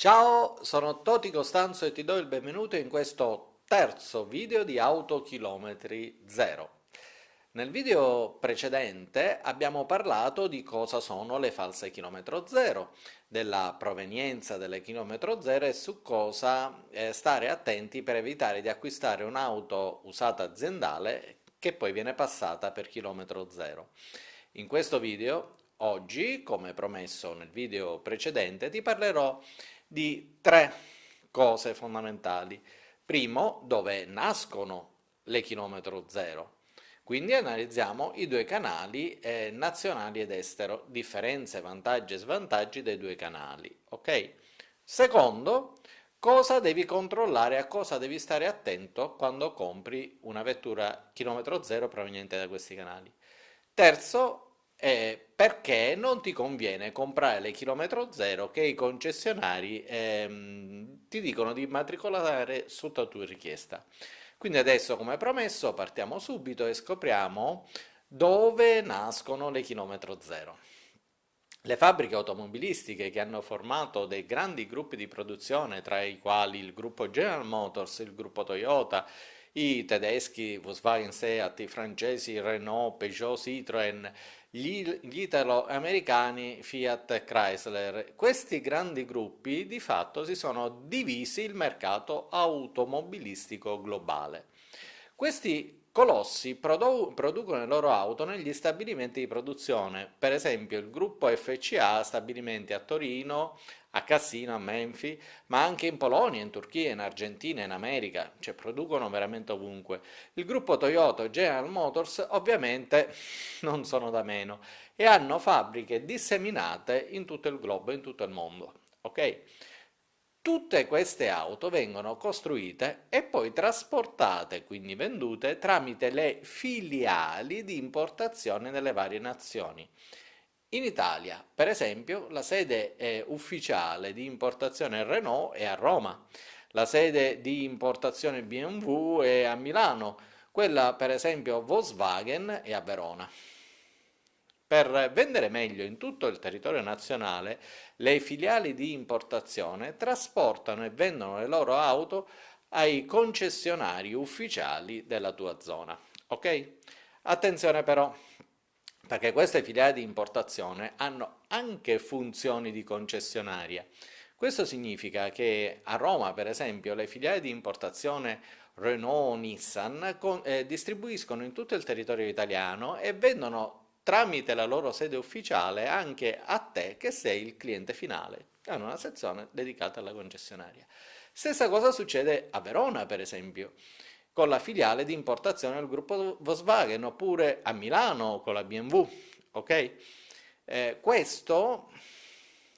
Ciao, sono Toti Costanzo e ti do il benvenuto in questo terzo video di Autochilometri Zero. Nel video precedente abbiamo parlato di cosa sono le false chilometro zero, della provenienza delle chilometro zero e su cosa eh, stare attenti per evitare di acquistare un'auto usata aziendale che poi viene passata per chilometro zero. In questo video, oggi, come promesso nel video precedente, ti parlerò di tre cose fondamentali. Primo, dove nascono le chilometro zero. Quindi analizziamo i due canali eh, nazionali ed estero, differenze, vantaggi e svantaggi dei due canali. Ok? Secondo, cosa devi controllare, a cosa devi stare attento quando compri una vettura chilometro zero proveniente da questi canali. Terzo, eh, perché non ti conviene comprare le chilometro zero che i concessionari ehm, ti dicono di immatricolare sotto tua richiesta. Quindi adesso, come promesso, partiamo subito e scopriamo dove nascono le chilometro zero. Le fabbriche automobilistiche che hanno formato dei grandi gruppi di produzione, tra i quali il gruppo General Motors, il gruppo Toyota, i tedeschi Volkswagen Seat, i francesi Renault, Peugeot, Citroën, gli, gli italo-americani Fiat Chrysler. Questi grandi gruppi di fatto si sono divisi il mercato automobilistico globale. Questi colossi produ producono le loro auto negli stabilimenti di produzione, per esempio il gruppo FCA stabilimenti a Torino, a Cassino, a Menfi, ma anche in Polonia, in Turchia, in Argentina, in America, cioè producono veramente ovunque. Il gruppo Toyota e General Motors ovviamente non sono da meno e hanno fabbriche disseminate in tutto il globo, in tutto il mondo. ok? Tutte queste auto vengono costruite e poi trasportate, quindi vendute, tramite le filiali di importazione nelle varie nazioni. In Italia, per esempio, la sede eh, ufficiale di importazione Renault è a Roma, la sede di importazione BMW è a Milano, quella per esempio Volkswagen è a Verona. Per vendere meglio in tutto il territorio nazionale, le filiali di importazione trasportano e vendono le loro auto ai concessionari ufficiali della tua zona. Ok? Attenzione però, perché queste filiali di importazione hanno anche funzioni di concessionaria. Questo significa che a Roma, per esempio, le filiali di importazione Renault, Nissan con, eh, distribuiscono in tutto il territorio italiano e vendono tramite la loro sede ufficiale anche a te che sei il cliente finale. Hanno una sezione dedicata alla concessionaria. Stessa cosa succede a Verona, per esempio, con la filiale di importazione del gruppo Volkswagen, oppure a Milano con la BMW, ok? Eh, questo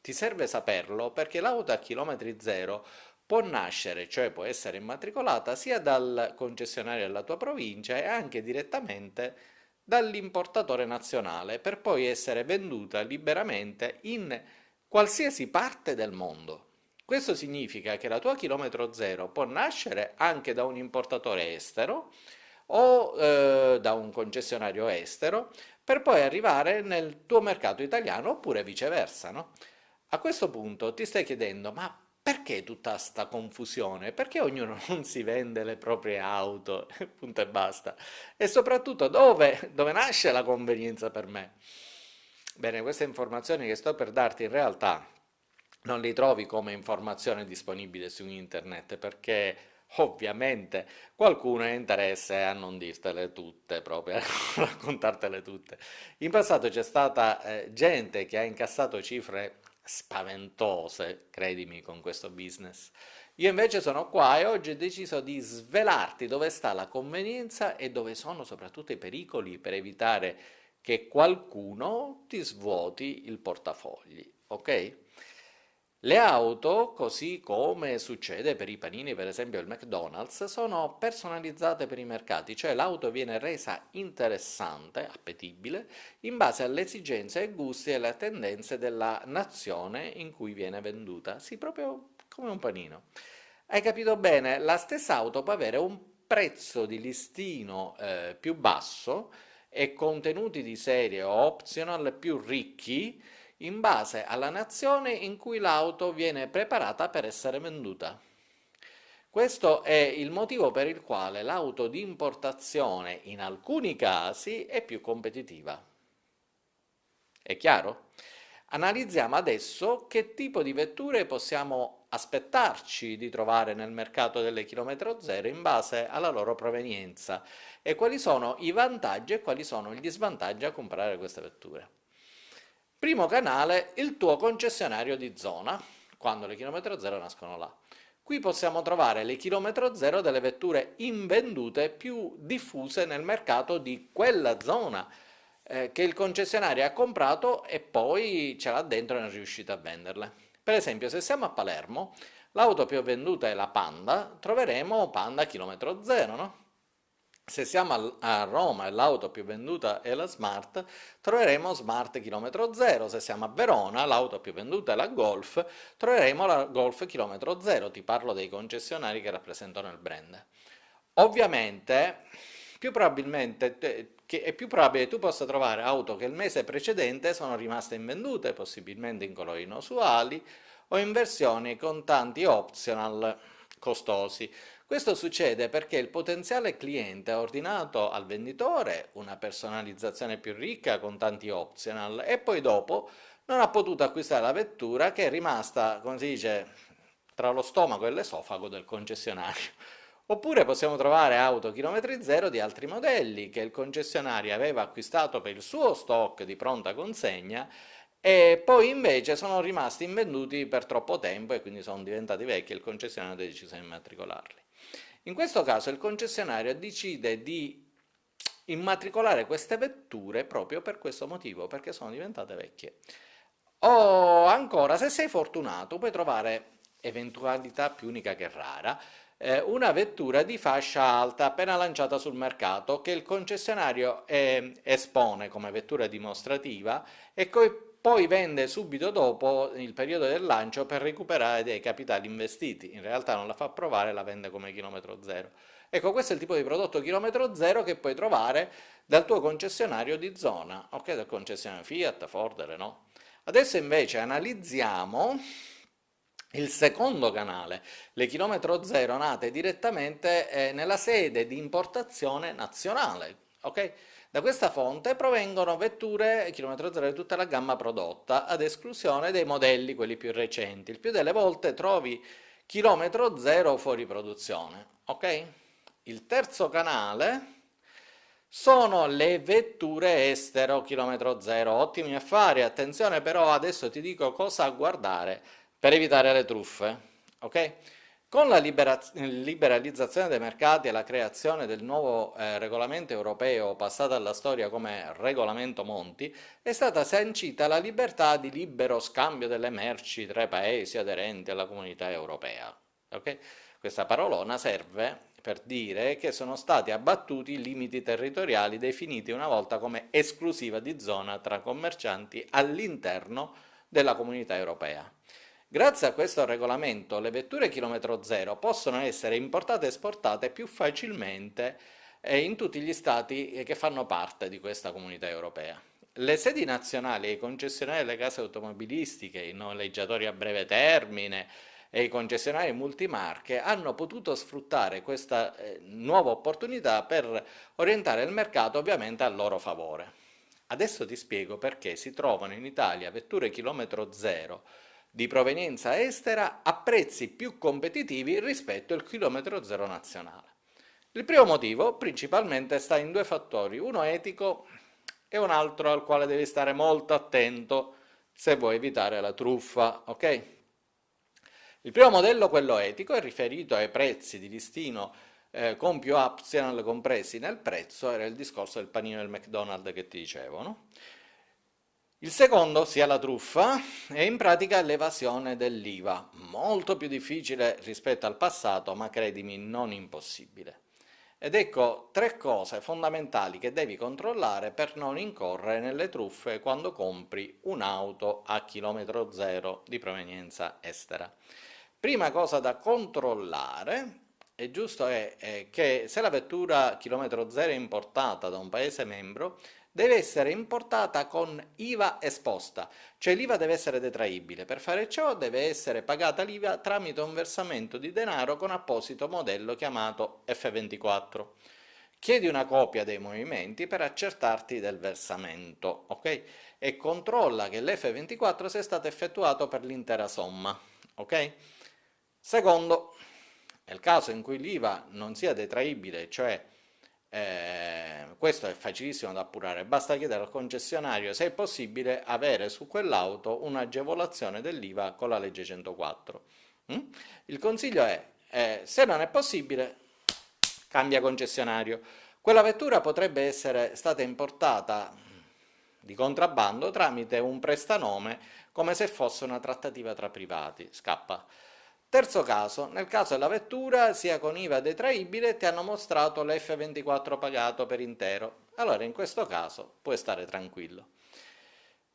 ti serve saperlo perché l'auto a chilometri zero può nascere, cioè può essere immatricolata sia dal concessionario della tua provincia e anche direttamente dall'importatore nazionale per poi essere venduta liberamente in qualsiasi parte del mondo. Questo significa che la tua chilometro zero può nascere anche da un importatore estero o eh, da un concessionario estero per poi arrivare nel tuo mercato italiano oppure viceversa. No? A questo punto ti stai chiedendo ma perché tutta questa confusione? Perché ognuno non si vende le proprie auto, punto e basta? E soprattutto dove, dove nasce la convenienza per me? Bene, queste informazioni che sto per darti in realtà non li trovi come informazione disponibile su internet perché ovviamente qualcuno ha interesse a non dirtele tutte proprio, a raccontartele tutte. In passato c'è stata eh, gente che ha incassato cifre spaventose, credimi, con questo business. Io invece sono qua e oggi ho deciso di svelarti dove sta la convenienza e dove sono soprattutto i pericoli per evitare che qualcuno ti svuoti il portafogli, ok? Le auto, così come succede per i panini, per esempio il McDonald's, sono personalizzate per i mercati, cioè l'auto viene resa interessante, appetibile, in base alle esigenze e gusti e alle tendenze della nazione in cui viene venduta, sì, proprio come un panino. Hai capito bene? La stessa auto può avere un prezzo di listino eh, più basso e contenuti di serie o optional più ricchi, in base alla nazione in cui l'auto viene preparata per essere venduta. Questo è il motivo per il quale l'auto di importazione in alcuni casi è più competitiva. È chiaro? Analizziamo adesso che tipo di vetture possiamo aspettarci di trovare nel mercato delle chilometro zero in base alla loro provenienza e quali sono i vantaggi e quali sono gli svantaggi a comprare queste vetture. Primo canale, il tuo concessionario di zona, quando le chilometro zero nascono là. Qui possiamo trovare le chilometro zero delle vetture invendute più diffuse nel mercato di quella zona, eh, che il concessionario ha comprato e poi ce l'ha dentro e non è riuscito a venderle. Per esempio, se siamo a Palermo, l'auto più venduta è la Panda, troveremo Panda chilometro zero, no? Se siamo a Roma e l'auto più venduta è la Smart, troveremo Smart chilometro zero. Se siamo a Verona, l'auto più venduta è la Golf, troveremo la Golf chilometro zero. Ti parlo dei concessionari che rappresentano il brand. Ovviamente, più probabilmente è più probabile che tu possa trovare auto che il mese precedente sono rimaste invendute, possibilmente in colori inusuali o in versioni con tanti optional costosi. Questo succede perché il potenziale cliente ha ordinato al venditore una personalizzazione più ricca con tanti optional e poi dopo non ha potuto acquistare la vettura che è rimasta, come si dice, tra lo stomaco e l'esofago del concessionario. Oppure possiamo trovare auto chilometri zero di altri modelli che il concessionario aveva acquistato per il suo stock di pronta consegna e poi invece sono rimasti invenduti per troppo tempo e quindi sono diventati vecchi e il concessionario ha deciso di immatricolarli. In questo caso il concessionario decide di immatricolare queste vetture proprio per questo motivo, perché sono diventate vecchie. O ancora, se sei fortunato, puoi trovare eventualità più unica che rara, eh, una vettura di fascia alta appena lanciata sul mercato che il concessionario eh, espone come vettura dimostrativa e poi vende subito dopo il periodo del lancio per recuperare dei capitali investiti. In realtà non la fa provare, la vende come chilometro zero. Ecco, questo è il tipo di prodotto chilometro zero che puoi trovare dal tuo concessionario di zona, ok? Dal concessionario Fiat, Ford, Renault. Adesso invece analizziamo il secondo canale, le chilometro zero nate direttamente eh, nella sede di importazione nazionale. Okay? Da questa fonte provengono vetture chilometro zero di tutta la gamma prodotta, ad esclusione dei modelli, quelli più recenti. Il più delle volte trovi chilometro zero fuori produzione. Okay? Il terzo canale sono le vetture estero chilometro zero. Ottimi affari, attenzione però adesso ti dico cosa guardare per evitare le truffe. Okay? Con la liberalizzazione dei mercati e la creazione del nuovo eh, regolamento europeo passato alla storia come regolamento Monti, è stata sancita la libertà di libero scambio delle merci tra i paesi aderenti alla comunità europea. Okay? Questa parolona serve per dire che sono stati abbattuti i limiti territoriali definiti una volta come esclusiva di zona tra commercianti all'interno della comunità europea. Grazie a questo regolamento le vetture chilometro zero possono essere importate e esportate più facilmente eh, in tutti gli stati che fanno parte di questa comunità europea. Le sedi nazionali e i concessionari delle case automobilistiche, i noleggiatori a breve termine e i concessionari multimarche hanno potuto sfruttare questa eh, nuova opportunità per orientare il mercato ovviamente a loro favore. Adesso ti spiego perché si trovano in Italia vetture chilometro zero di provenienza estera a prezzi più competitivi rispetto al chilometro zero nazionale. Il primo motivo principalmente sta in due fattori, uno etico e un altro al quale devi stare molto attento se vuoi evitare la truffa, ok? Il primo modello, quello etico, è riferito ai prezzi di listino eh, con più optional compressi nel prezzo, era il discorso del panino del McDonald's che ti dicevo, no? Il secondo, sia la truffa, è in pratica l'evasione dell'IVA, molto più difficile rispetto al passato, ma credimi non impossibile. Ed ecco tre cose fondamentali che devi controllare per non incorrere nelle truffe quando compri un'auto a chilometro zero di provenienza estera. Prima cosa da controllare è giusto è, è che se la vettura chilometro zero è importata da un paese membro, deve essere importata con IVA esposta, cioè l'IVA deve essere detraibile. Per fare ciò deve essere pagata l'IVA tramite un versamento di denaro con apposito modello chiamato F24. Chiedi una copia dei movimenti per accertarti del versamento, ok? E controlla che l'F24 sia stato effettuato per l'intera somma, ok? Secondo, nel caso in cui l'IVA non sia detraibile, cioè eh, questo è facilissimo da appurare, basta chiedere al concessionario se è possibile avere su quell'auto un'agevolazione dell'IVA con la legge 104. Mm? Il consiglio è, eh, se non è possibile, cambia concessionario. Quella vettura potrebbe essere stata importata di contrabbando tramite un prestanome come se fosse una trattativa tra privati, scappa. Terzo caso, nel caso della vettura, sia con IVA detraibile, ti hanno mostrato l'F24 pagato per intero. Allora in questo caso puoi stare tranquillo.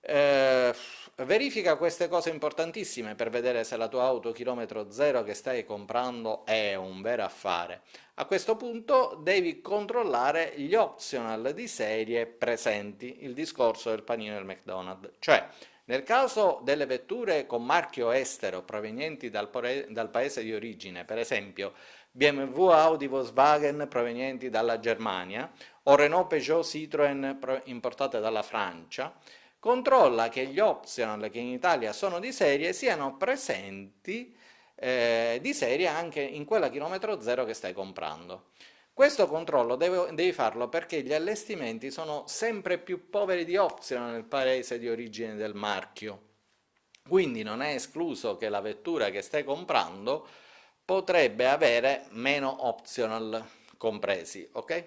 Eh, verifica queste cose importantissime per vedere se la tua auto chilometro zero che stai comprando è un vero affare. A questo punto devi controllare gli optional di serie presenti, il discorso del panino del McDonald's, cioè nel caso delle vetture con marchio estero provenienti dal, dal paese di origine, per esempio BMW, Audi, Volkswagen provenienti dalla Germania o Renault, Peugeot, Citroën importate dalla Francia, controlla che gli optional che in Italia sono di serie siano presenti eh, di serie anche in quella chilometro zero che stai comprando. Questo controllo devo, devi farlo perché gli allestimenti sono sempre più poveri di optional nel paese di origine del marchio. Quindi non è escluso che la vettura che stai comprando potrebbe avere meno optional compresi, ok?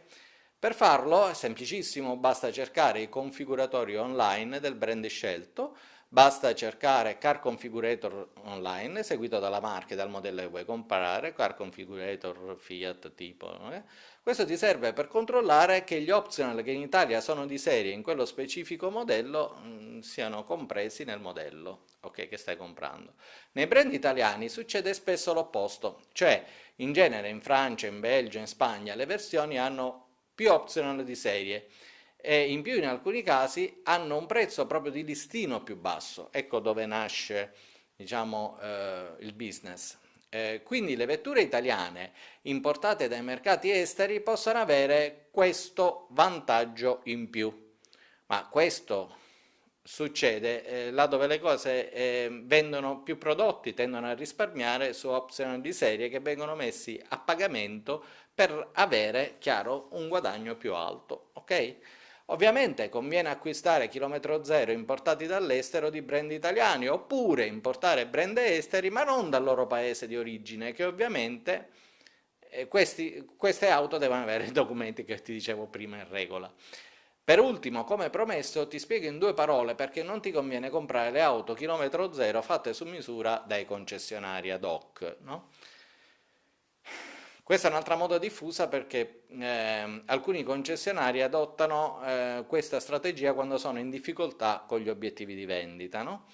Per farlo è semplicissimo, basta cercare i configuratori online del brand scelto, Basta cercare Car Configurator online, seguito dalla marca e dal modello che vuoi comprare, Car Configurator Fiat tipo. Eh? Questo ti serve per controllare che gli optional che in Italia sono di serie in quello specifico modello mh, mm, siano compresi nel modello okay, che stai comprando. Nei brand italiani succede spesso l'opposto, cioè in genere in Francia, in Belgio, in Spagna le versioni hanno più optional di serie, e in più in alcuni casi hanno un prezzo proprio di listino più basso, ecco dove nasce diciamo, eh, il business. Eh, quindi le vetture italiane importate dai mercati esteri possono avere questo vantaggio in più, ma questo succede eh, là dove le cose eh, vendono più prodotti, tendono a risparmiare su opzioni di serie che vengono messi a pagamento per avere, chiaro, un guadagno più alto, ok? Ovviamente conviene acquistare chilometro zero importati dall'estero di brand italiani oppure importare brand esteri ma non dal loro paese di origine che ovviamente eh, questi, queste auto devono avere i documenti che ti dicevo prima in regola. Per ultimo, come promesso, ti spiego in due parole perché non ti conviene comprare le auto chilometro zero fatte su misura dai concessionari ad hoc. No? Questa è un'altra moda diffusa perché eh, alcuni concessionari adottano eh, questa strategia quando sono in difficoltà con gli obiettivi di vendita. No?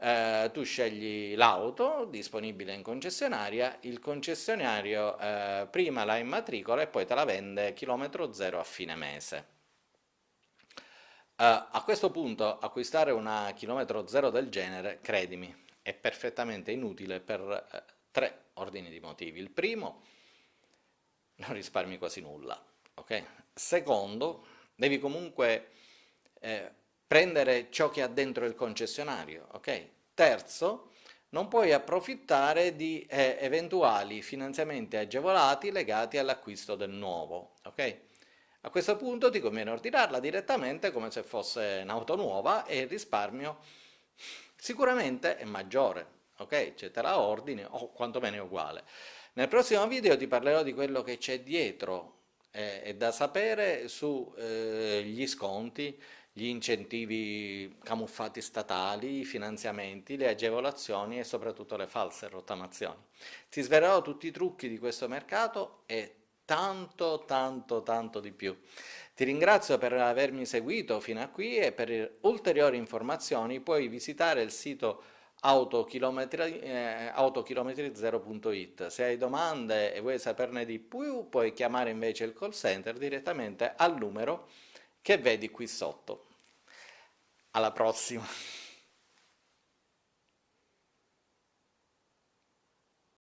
Eh, tu scegli l'auto disponibile in concessionaria, il concessionario eh, prima la immatricola e poi te la vende chilometro zero a fine mese. Uh, a questo punto acquistare una chilometro zero del genere, credimi, è perfettamente inutile per uh, tre ordini di motivi. Il primo non risparmi quasi nulla. Okay? Secondo, devi comunque eh, prendere ciò che ha dentro il concessionario. Okay? Terzo, non puoi approfittare di eh, eventuali finanziamenti agevolati legati all'acquisto del nuovo. Okay? A questo punto ti conviene ordinarla direttamente come se fosse un'auto nuova e il risparmio sicuramente è maggiore. Ok, cioè te la ordini o quantomeno è uguale. Nel prossimo video ti parlerò di quello che c'è dietro eh, e da sapere sugli eh, sconti, gli incentivi camuffati statali, i finanziamenti, le agevolazioni e soprattutto le false rottamazioni. Ti svelerò tutti i trucchi di questo mercato e tanto tanto tanto di più. Ti ringrazio per avermi seguito fino a qui e per ulteriori informazioni puoi visitare il sito autochilometri0.it. Eh, Se hai domande e vuoi saperne di più, puoi chiamare invece il call center direttamente al numero che vedi qui sotto. Alla prossima!